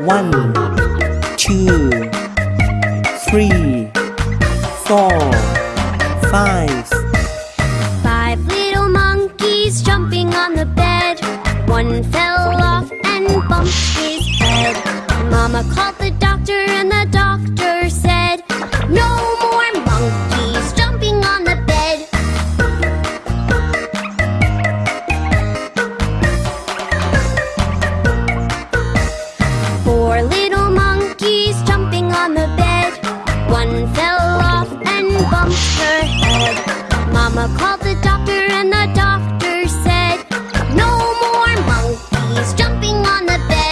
One, two, three, four, five. Five little monkeys jumping on the bed. One fell off and bumped his head. Mama called the on the bed. One fell off and bumped her head. Mama called the doctor and the doctor said No more monkeys jumping on the bed.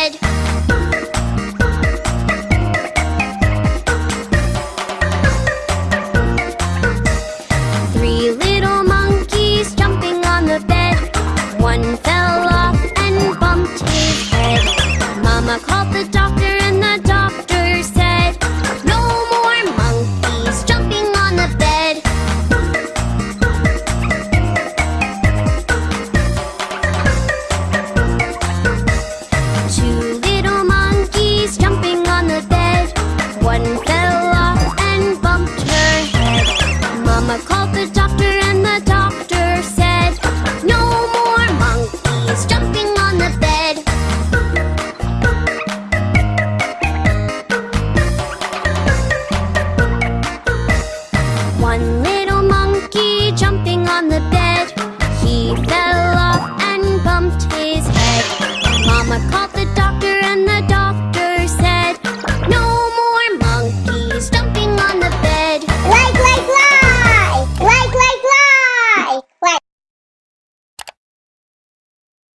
on the bed. He fell.